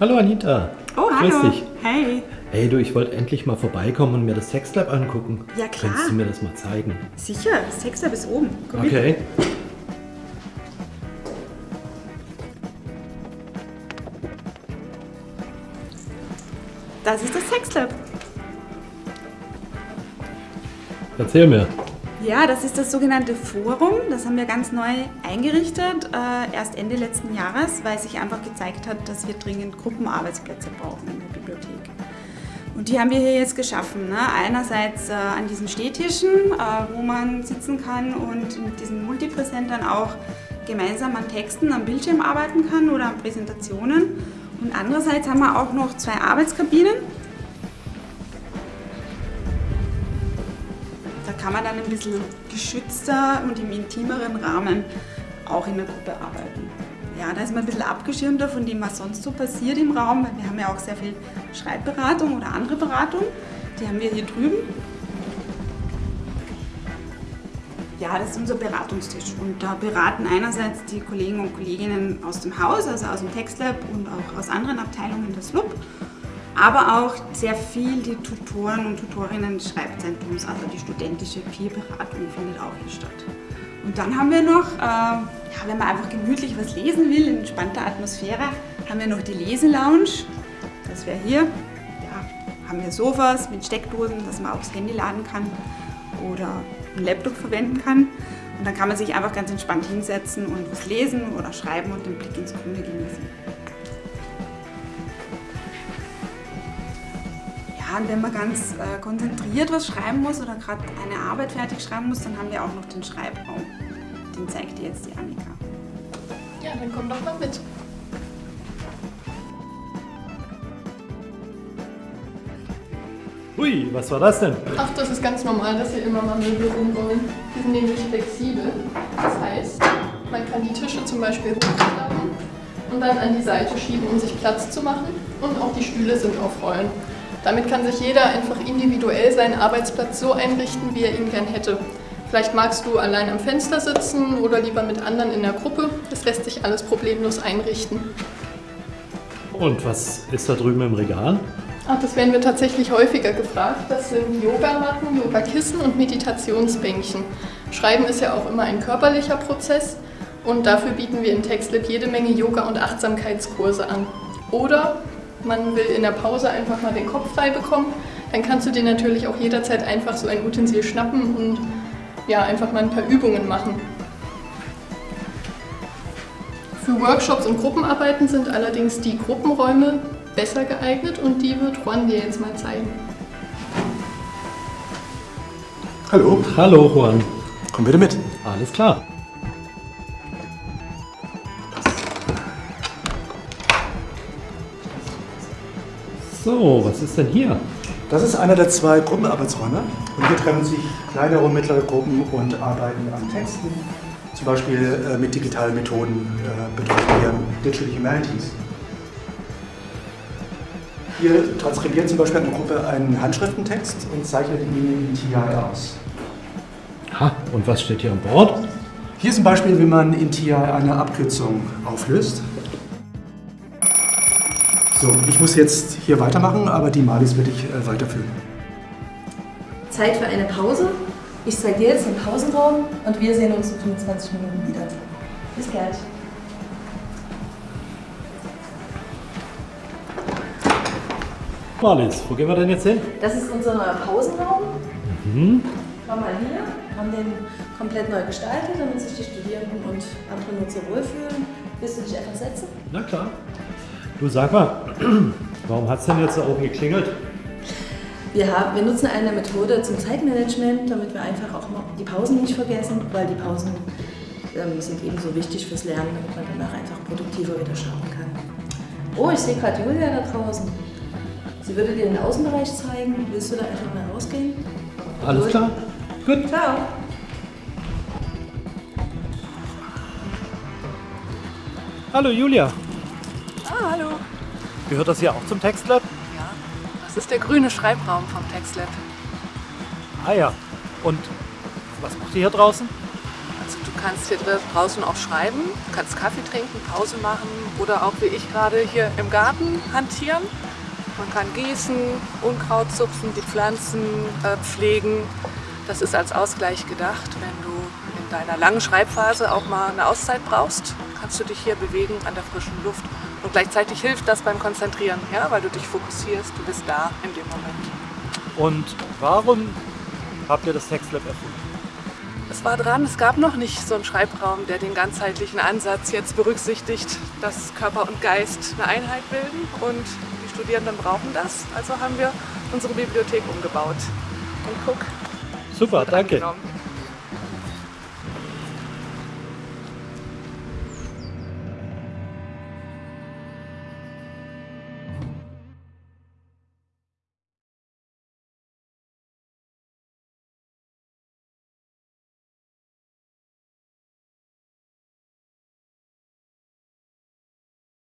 Hallo Anita. Oh, Grüß hallo. dich. Hey. Hey du, ich wollte endlich mal vorbeikommen und mir das Sexlab angucken. Ja, klar. Kannst du mir das mal zeigen? Sicher, das Textlab ist oben. Komm mit. Okay. Das ist das Sexlab. Erzähl mir. Ja, das ist das sogenannte Forum. Das haben wir ganz neu eingerichtet, äh, erst Ende letzten Jahres, weil sich einfach gezeigt hat, dass wir dringend Gruppenarbeitsplätze brauchen in der Bibliothek. Und die haben wir hier jetzt geschaffen. Ne? Einerseits äh, an diesen Stehtischen, äh, wo man sitzen kann und mit diesen Multipräsentern auch gemeinsam an Texten am Bildschirm arbeiten kann oder an Präsentationen. Und andererseits haben wir auch noch zwei Arbeitskabinen. Da kann man dann ein bisschen geschützter und im intimeren Rahmen auch in der Gruppe arbeiten. Ja, da ist man ein bisschen abgeschirmter von dem, was sonst so passiert im Raum, weil wir haben ja auch sehr viel Schreibberatung oder andere Beratung. Die haben wir hier drüben. Ja, das ist unser Beratungstisch und da beraten einerseits die Kollegen und Kolleginnen aus dem Haus, also aus dem Textlab und auch aus anderen Abteilungen des LUB, aber auch sehr viel die Tutoren und Tutorinnen des Schreibzentrums, also die studentische Peerberatung findet auch hier statt. Und dann haben wir noch, äh, ja, wenn man einfach gemütlich was lesen will, in entspannter Atmosphäre, haben wir noch die Leselounge. Das wäre hier. Ja, haben wir Sofas mit Steckdosen, dass man auch das Handy laden kann oder einen Laptop verwenden kann. Und dann kann man sich einfach ganz entspannt hinsetzen und was lesen oder schreiben und den Blick ins Grüne genießen. Ja, und wenn man ganz äh, konzentriert was schreiben muss oder gerade eine Arbeit fertig schreiben muss, dann haben wir auch noch den Schreibraum. Den zeigt dir jetzt die Annika. Ja, dann komm doch mal mit. Hui, was war das denn? Ach, das ist ganz normal, dass hier immer mal Möbel rumrollen. Die sind nämlich flexibel. Das heißt, man kann die Tische zum Beispiel hochklappen und dann an die Seite schieben, um sich Platz zu machen. Und auch die Stühle sind auf Rollen. Damit kann sich jeder einfach individuell seinen Arbeitsplatz so einrichten, wie er ihn gern hätte. Vielleicht magst du allein am Fenster sitzen oder lieber mit anderen in der Gruppe. Das lässt sich alles problemlos einrichten. Und was ist da drüben im Regal? Ach, das werden wir tatsächlich häufiger gefragt. Das sind Yogamatten, Yogakissen und Meditationsbänkchen. Schreiben ist ja auch immer ein körperlicher Prozess und dafür bieten wir in TextLab jede Menge Yoga- und Achtsamkeitskurse an. Oder man will in der Pause einfach mal den Kopf frei bekommen, dann kannst du dir natürlich auch jederzeit einfach so ein Utensil schnappen und ja, einfach mal ein paar Übungen machen. Für Workshops und Gruppenarbeiten sind allerdings die Gruppenräume besser geeignet und die wird Juan dir jetzt mal zeigen. Hallo, Hallo Juan. komm bitte mit. Alles klar. So, was ist denn hier? Das ist einer der zwei Gruppenarbeitsräume und hier treffen sich kleinere und mittlere Gruppen und arbeiten an Texten, zum Beispiel äh, mit digitalen Methoden, äh, betreuen wir Digital Humanities. Hier transkribiert zum Beispiel eine Gruppe einen Handschriftentext und zeichnet ihn in TI aus. Ha, und was steht hier an Bord? Hier ist ein Beispiel, wie man in TI eine Abkürzung auflöst. So, ich muss jetzt hier weitermachen, aber die Malis werde ich äh, weiterführen. Zeit für eine Pause. Ich zeige dir jetzt den Pausenraum und wir sehen uns in 25 Minuten wieder. Bis gleich. Marlies, wo gehen wir denn jetzt hin? Das ist unser neuer Pausenraum. Mhm. Schau mal hier, haben den komplett neu gestaltet, damit sich die Studierenden und andere Nutzer wohlfühlen. Willst du dich einfach setzen? Na klar. Du sag mal, warum hat es denn jetzt da oben geklingelt? Wir, haben, wir nutzen eine Methode zum Zeitmanagement, damit wir einfach auch mal die Pausen nicht vergessen, weil die Pausen ähm, sind ebenso wichtig fürs Lernen, damit man danach einfach produktiver wieder schauen kann. Oh, ich sehe gerade Julia da draußen. Sie würde dir den Außenbereich zeigen. Willst du da einfach mal rausgehen? Alles Gut. klar? Gut. Ciao. Hallo Julia. Ah, hallo. Gehört das hier auch zum Textlab? Ja, das ist der grüne Schreibraum vom TextLab. Ah ja. Und was macht ihr hier draußen? Also du kannst hier draußen auch schreiben, du kannst Kaffee trinken, Pause machen oder auch wie ich gerade hier im Garten hantieren. Man kann gießen, Unkraut zupfen, die Pflanzen äh, pflegen. Das ist als Ausgleich gedacht. Wenn du in deiner langen Schreibphase auch mal eine Auszeit brauchst, kannst du dich hier bewegen an der frischen Luft. Und gleichzeitig hilft das beim Konzentrieren, ja, weil du dich fokussierst, du bist da in dem Moment. Und warum habt ihr das Textlab erfunden? Es war dran, es gab noch nicht so einen Schreibraum, der den ganzheitlichen Ansatz jetzt berücksichtigt, dass Körper und Geist eine Einheit bilden und die Studierenden brauchen das. Also haben wir unsere Bibliothek umgebaut. Und guck, Super, danke.